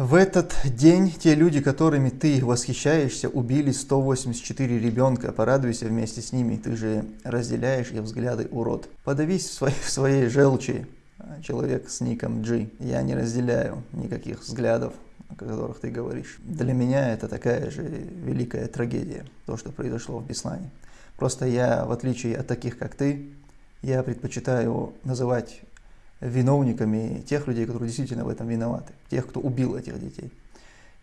В этот день те люди, которыми ты восхищаешься, убили 184 ребенка. Порадуйся вместе с ними, ты же разделяешь их взгляды, урод. Подавись в своей, в своей желчи, человек с ником G. Я не разделяю никаких взглядов, о которых ты говоришь. Для меня это такая же великая трагедия, то, что произошло в Беслане. Просто я, в отличие от таких, как ты, я предпочитаю называть виновниками тех людей, которые действительно в этом виноваты, тех, кто убил этих детей.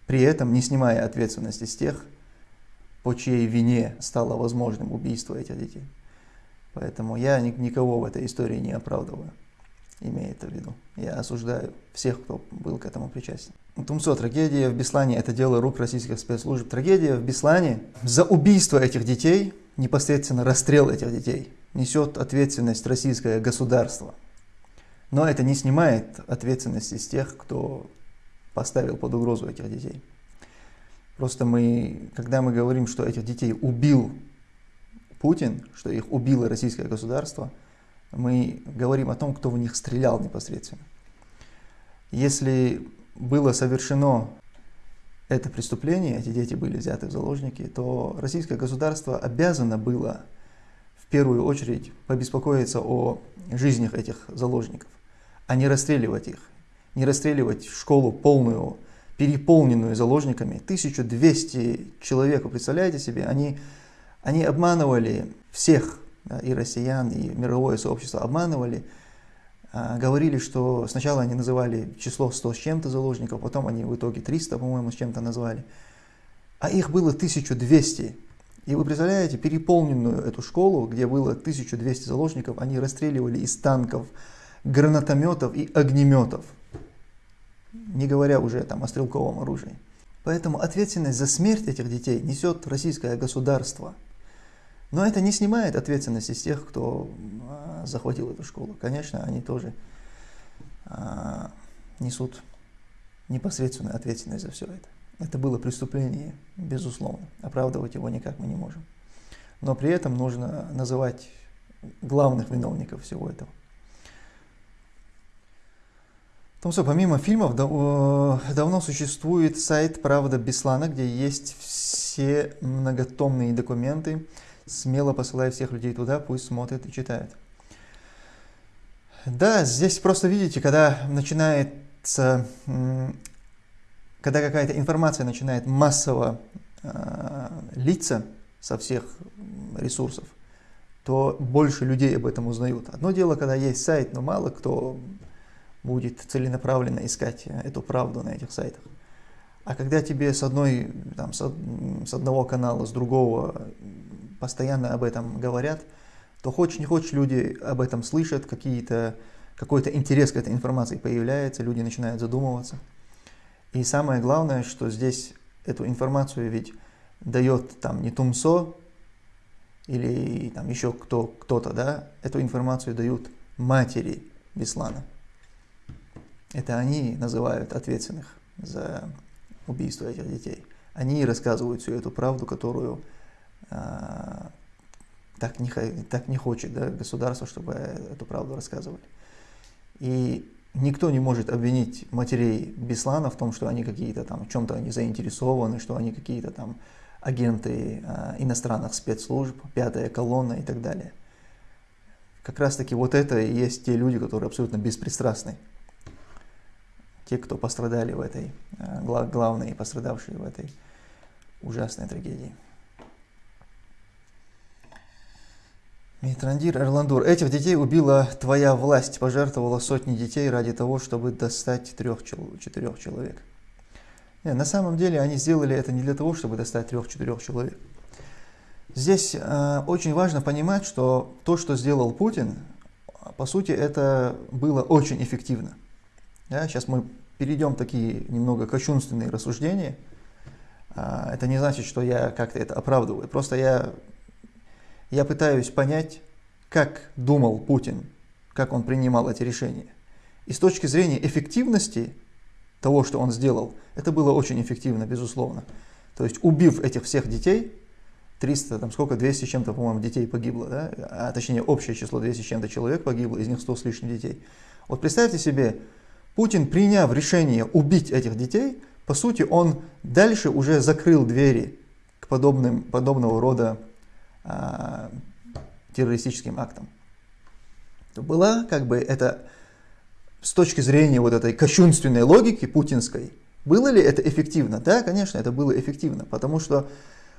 При этом не снимая ответственности с тех, по чьей вине стало возможным убийство этих детей. Поэтому я никого в этой истории не оправдываю, имея это в виду. Я осуждаю всех, кто был к этому причастен. Тумсо, трагедия в Беслане – это дело рук российских спецслужб. Трагедия в Беслане за убийство этих детей, непосредственно расстрел этих детей, несет ответственность российское государство – но это не снимает ответственности с тех, кто поставил под угрозу этих детей. Просто мы, когда мы говорим, что этих детей убил Путин, что их убило российское государство, мы говорим о том, кто в них стрелял непосредственно. Если было совершено это преступление, эти дети были взяты в заложники, то российское государство обязано было в первую очередь побеспокоиться о жизнях этих заложников а не расстреливать их. Не расстреливать школу полную, переполненную заложниками. 1200 человек, вы представляете себе, они, они обманывали всех, да, и россиян, и мировое сообщество обманывали, а, говорили, что сначала они называли число 100 с чем-то заложников, потом они в итоге 300, по-моему, с чем-то назвали. А их было 1200. И вы представляете, переполненную эту школу, где было 1200 заложников, они расстреливали из танков, гранатометов и огнеметов, не говоря уже там о стрелковом оружии. Поэтому ответственность за смерть этих детей несет российское государство. Но это не снимает ответственности с тех, кто а, захватил эту школу. Конечно, они тоже а, несут непосредственную ответственность за все это. Это было преступление, безусловно. Оправдывать его никак мы не можем. Но при этом нужно называть главных виновников всего этого. Том что, помимо фильмов, давно существует сайт «Правда Беслана», где есть все многотомные документы. Смело посылаю всех людей туда, пусть смотрят и читают. Да, здесь просто видите, когда начинается, когда какая-то информация начинает массово э, литься со всех ресурсов, то больше людей об этом узнают. Одно дело, когда есть сайт, но мало кто будет целенаправленно искать э, эту правду на этих сайтах. А когда тебе с, одной, там, с, с одного канала, с другого постоянно об этом говорят, то хочешь не хочешь, люди об этом слышат, какие-то, какой-то интерес к этой информации появляется, люди начинают задумываться. И самое главное, что здесь эту информацию ведь дает там не Тумсо или там еще кто, кто-то, да, эту информацию дают матери Беслана. Это они называют ответственных за убийство этих детей. Они рассказывают всю эту правду, которую а, так, не, так не хочет да, государство, чтобы эту правду рассказывали. И никто не может обвинить матерей Беслана в том, что они какие-то там, в чем-то они заинтересованы, что они какие-то там агенты а, иностранных спецслужб, пятая колонна и так далее. Как раз таки вот это и есть те люди, которые абсолютно беспристрастны те, кто пострадали в этой, э, главные пострадавшие в этой ужасной трагедии. Митрандир Эрландур. Этих детей убила твоя власть, пожертвовала сотни детей ради того, чтобы достать трех-четырех человек. Нет, на самом деле они сделали это не для того, чтобы достать трех-четырех человек. Здесь э, очень важно понимать, что то, что сделал Путин, по сути, это было очень эффективно. Да, сейчас мы перейдем такие немного кощунственные рассуждения. А, это не значит, что я как-то это оправдываю. Просто я, я пытаюсь понять, как думал Путин, как он принимал эти решения. И с точки зрения эффективности того, что он сделал, это было очень эффективно, безусловно. То есть убив этих всех детей, 300, там сколько, 200 с чем-то, по-моему, детей погибло, да? а точнее общее число 200 с чем-то человек погибло, из них 100 с лишним детей. Вот представьте себе, Путин, приняв решение убить этих детей, по сути, он дальше уже закрыл двери к подобным, подобного рода а, террористическим актам. Была как бы это с точки зрения вот этой кощунственной логики путинской, было ли это эффективно? Да, конечно, это было эффективно, потому что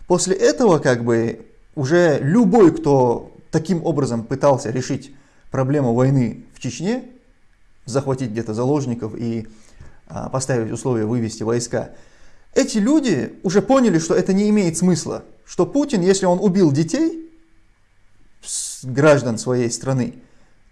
после этого как бы уже любой, кто таким образом пытался решить проблему войны в Чечне, захватить где-то заложников и а, поставить условия вывести войска, эти люди уже поняли, что это не имеет смысла, что Путин, если он убил детей, граждан своей страны,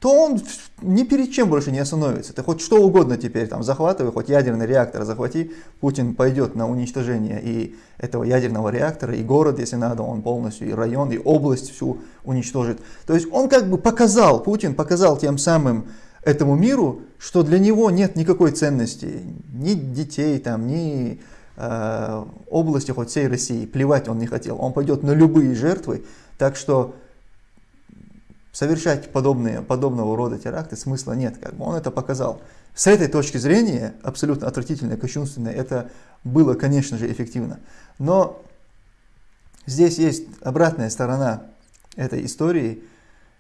то он ни перед чем больше не остановится. Ты хоть что угодно теперь там захватывай, хоть ядерный реактор захвати, Путин пойдет на уничтожение и этого ядерного реактора, и город, если надо, он полностью, и район, и область всю уничтожит. То есть он как бы показал, Путин показал тем самым этому миру, что для него нет никакой ценности, ни детей, там, ни э, области, хоть всей России, плевать он не хотел. Он пойдет на любые жертвы, так что совершать подобные, подобного рода теракты смысла нет. Как бы он это показал. С этой точки зрения, абсолютно отвратительно, кощунственно, это было, конечно же, эффективно. Но здесь есть обратная сторона этой истории.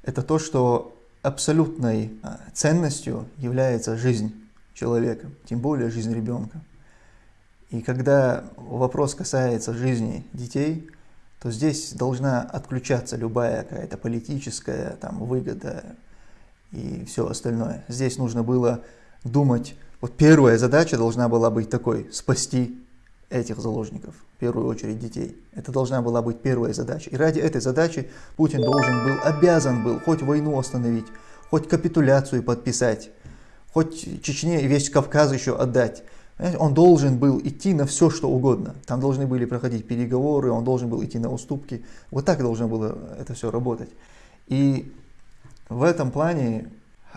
Это то, что абсолютной а, ценностью является жизнь человека, тем более жизнь ребенка. И когда вопрос касается жизни детей, то здесь должна отключаться любая какая-то политическая там, выгода и все остальное. Здесь нужно было думать, вот первая задача должна была быть такой, спасти этих заложников, в первую очередь детей. Это должна была быть первая задача. И ради этой задачи Путин должен был, обязан был хоть войну остановить, хоть капитуляцию подписать, хоть Чечне и весь Кавказ еще отдать. Он должен был идти на все, что угодно. Там должны были проходить переговоры, он должен был идти на уступки. Вот так должно было это все работать. И в этом плане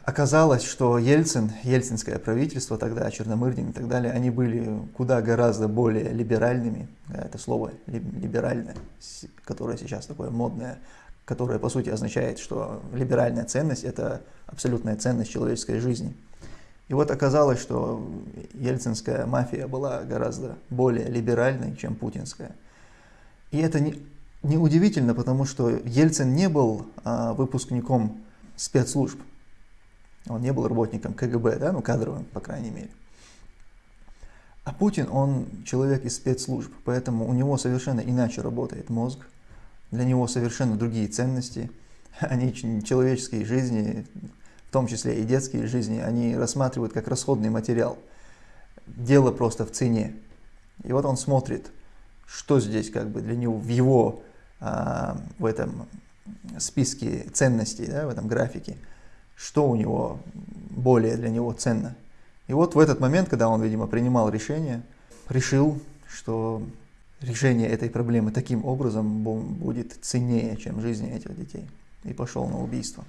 оказалось, что Ельцин, ельцинское правительство тогда, Черномырдин и так далее, они были куда гораздо более либеральными. Это слово либеральное, которое сейчас такое модное, которое по сути означает, что либеральная ценность – это абсолютная ценность человеческой жизни – и вот оказалось, что ельцинская мафия была гораздо более либеральной, чем путинская. И это не, не удивительно, потому что Ельцин не был а, выпускником спецслужб. Он не был работником КГБ, да, ну кадровым, по крайней мере. А Путин, он человек из спецслужб, поэтому у него совершенно иначе работает мозг, для него совершенно другие ценности, они человеческие жизни, в том числе и детские жизни, они рассматривают как расходный материал. Дело просто в цене. И вот он смотрит, что здесь как бы для него в его а, в этом списке ценностей, да, в этом графике, что у него более для него ценно. И вот в этот момент, когда он, видимо, принимал решение, решил, что решение этой проблемы таким образом будет ценнее, чем жизни этих детей. И пошел на убийство.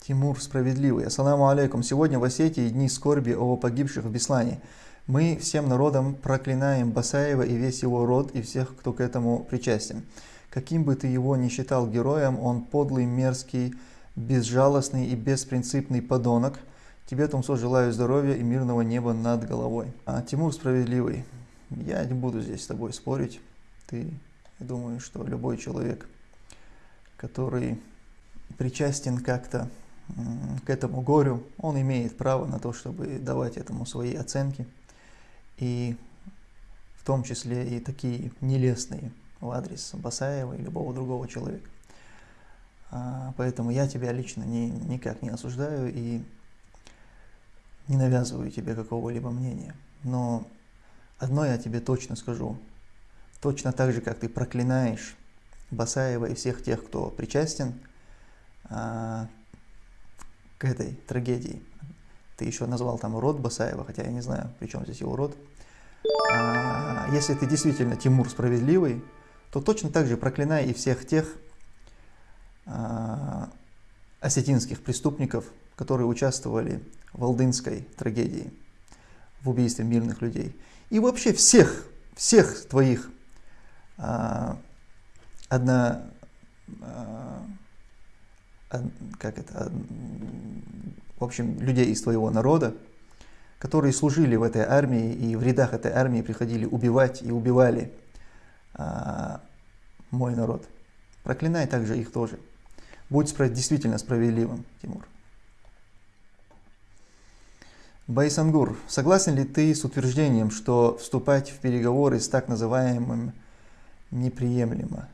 Тимур Справедливый. Ассаламу алейкум. Сегодня в Осетии дни скорби о погибших в Беслане. Мы всем народом проклинаем Басаева и весь его род и всех, кто к этому причастен. Каким бы ты его ни считал героем, он подлый, мерзкий, безжалостный и беспринципный подонок. Тебе, Тумсо, желаю здоровья и мирного неба над головой. А Тимур Справедливый. Я не буду здесь с тобой спорить. Ты, я думаю, что любой человек, который причастен как-то к этому горю, он имеет право на то, чтобы давать этому свои оценки, и в том числе и такие нелестные в адрес Басаева и любого другого человека. А, поэтому я тебя лично ни, никак не осуждаю и не навязываю тебе какого-либо мнения. Но одно я тебе точно скажу. Точно так же, как ты проклинаешь Басаева и всех тех, кто причастен а, к этой трагедии. Ты еще назвал там род Басаева, хотя я не знаю, при чем здесь его род. А, если ты действительно Тимур справедливый, то точно так же проклинай и всех тех осетинских преступников, которые участвовали в Алдынской трагедии, в убийстве мирных людей. И вообще всех, всех твоих а, одна, а, как это, в общем, людей из твоего народа, которые служили в этой армии и в рядах этой армии приходили убивать и убивали а, мой народ. Проклинай также их тоже. Будь справ... действительно справедливым, Тимур. Байсангур, согласен ли ты с утверждением, что вступать в переговоры с так называемым неприемлемо?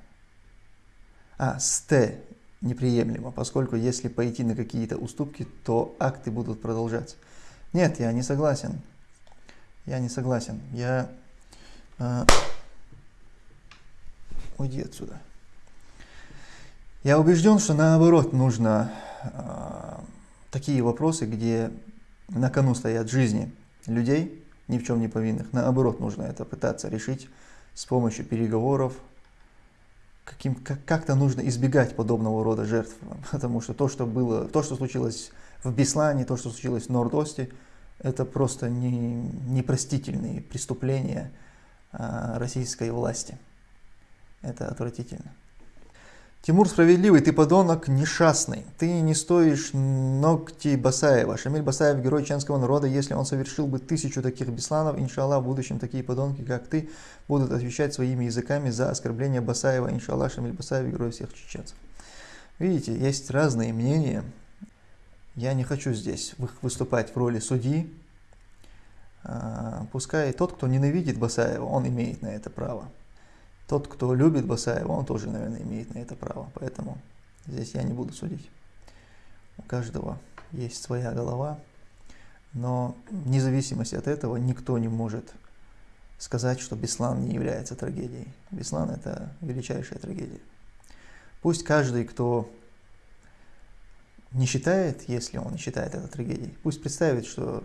А, с Т неприемлемо, поскольку если пойти на какие-то уступки, то акты будут продолжаться. Нет, я не согласен. Я не согласен. Я... Э, уйди отсюда. Я убежден, что наоборот нужно э, такие вопросы, где на кону стоят жизни людей, ни в чем не повинных. Наоборот, нужно это пытаться решить с помощью переговоров. Каким, как, как-то нужно избегать подобного рода жертв, потому что то, что было, то, что случилось в Беслане, то, что случилось в Нордосте, это просто не, непростительные преступления а, российской власти. Это отвратительно. Тимур справедливый, ты подонок несчастный. Ты не стоишь ногти Басаева. Шамиль Басаев герой чеченского народа. Если он совершил бы тысячу таких бесланов, иншаллах, в будущем такие подонки, как ты, будут отвечать своими языками за оскорбление Басаева. Иншаллах, Шамиль Басаев герой всех чеченцев. Видите, есть разные мнения. Я не хочу здесь выступать в роли судьи. А, пускай тот, кто ненавидит Басаева, он имеет на это право. Тот, кто любит Басаева, он тоже, наверное, имеет на это право. Поэтому здесь я не буду судить. У каждого есть своя голова. Но вне зависимости от этого никто не может сказать, что Беслан не является трагедией. Беслан – это величайшая трагедия. Пусть каждый, кто не считает, если он не считает это трагедией, пусть представит, что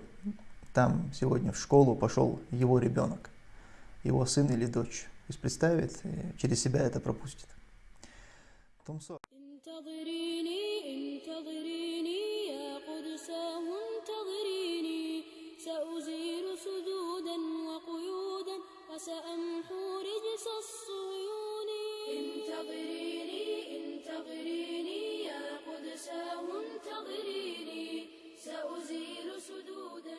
там сегодня в школу пошел его ребенок, его сын или дочь пусть представит, и через себя это пропустит. Томсо. سأمحو رجس الصيون انتظريني انتظريني يا قدساه انتظريني سأزيل سدودا